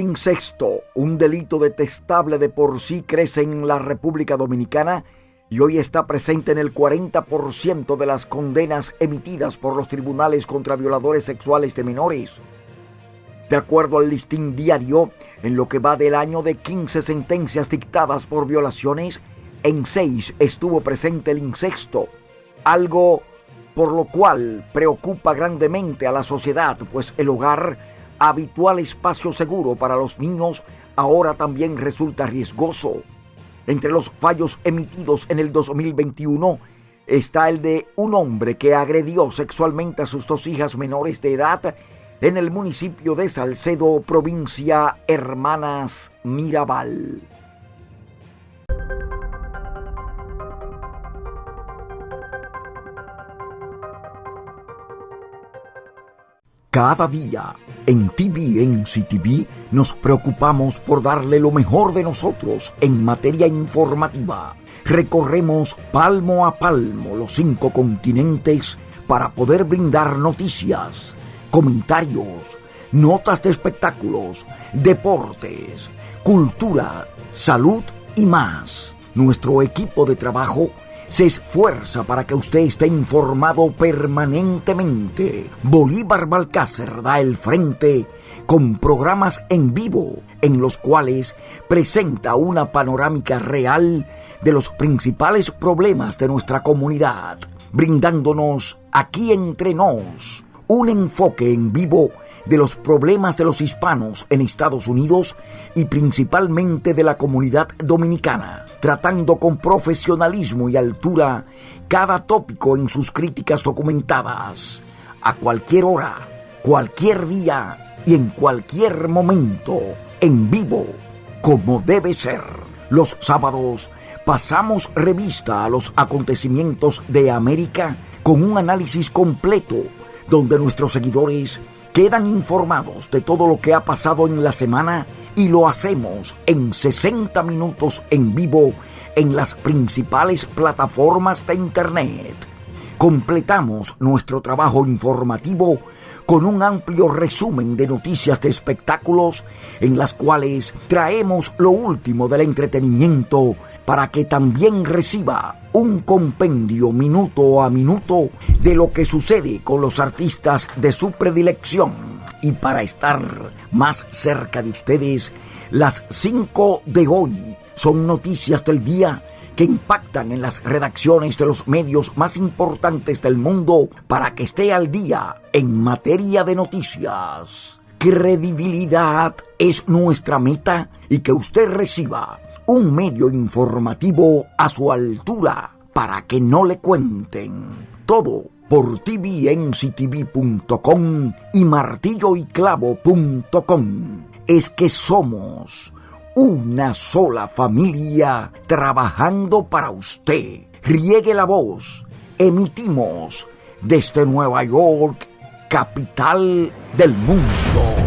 incesto, un delito detestable de por sí, crece en la República Dominicana y hoy está presente en el 40% de las condenas emitidas por los tribunales contra violadores sexuales de menores. De acuerdo al listín diario, en lo que va del año de 15 sentencias dictadas por violaciones, en 6 estuvo presente el incesto, algo por lo cual preocupa grandemente a la sociedad, pues el hogar, habitual espacio seguro para los niños, ahora también resulta riesgoso. Entre los fallos emitidos en el 2021 está el de un hombre que agredió sexualmente a sus dos hijas menores de edad en el municipio de Salcedo, provincia Hermanas Mirabal. Cada día en TVNC TV nos preocupamos por darle lo mejor de nosotros en materia informativa. Recorremos palmo a palmo los cinco continentes para poder brindar noticias, comentarios, notas de espectáculos, deportes, cultura, salud y más. Nuestro equipo de trabajo se esfuerza para que usted esté informado permanentemente. Bolívar Balcácer da el frente con programas en vivo en los cuales presenta una panorámica real de los principales problemas de nuestra comunidad, brindándonos aquí entre nos un enfoque en vivo de los problemas de los hispanos en Estados Unidos y principalmente de la comunidad dominicana, tratando con profesionalismo y altura cada tópico en sus críticas documentadas, a cualquier hora, cualquier día y en cualquier momento, en vivo, como debe ser. Los sábados pasamos revista a los acontecimientos de América con un análisis completo donde nuestros seguidores quedan informados de todo lo que ha pasado en la semana y lo hacemos en 60 minutos en vivo en las principales plataformas de Internet. Completamos nuestro trabajo informativo con un amplio resumen de noticias de espectáculos en las cuales traemos lo último del entretenimiento para que también reciba un compendio minuto a minuto de lo que sucede con los artistas de su predilección. Y para estar más cerca de ustedes, las 5 de hoy son noticias del día que impactan en las redacciones de los medios más importantes del mundo para que esté al día en materia de noticias. Credibilidad es nuestra meta y que usted reciba un medio informativo a su altura para que no le cuenten todo por tvnctv.com y martilloyclavo.com. Es que somos una sola familia trabajando para usted. Riegue la voz. Emitimos desde Nueva York, capital del mundo.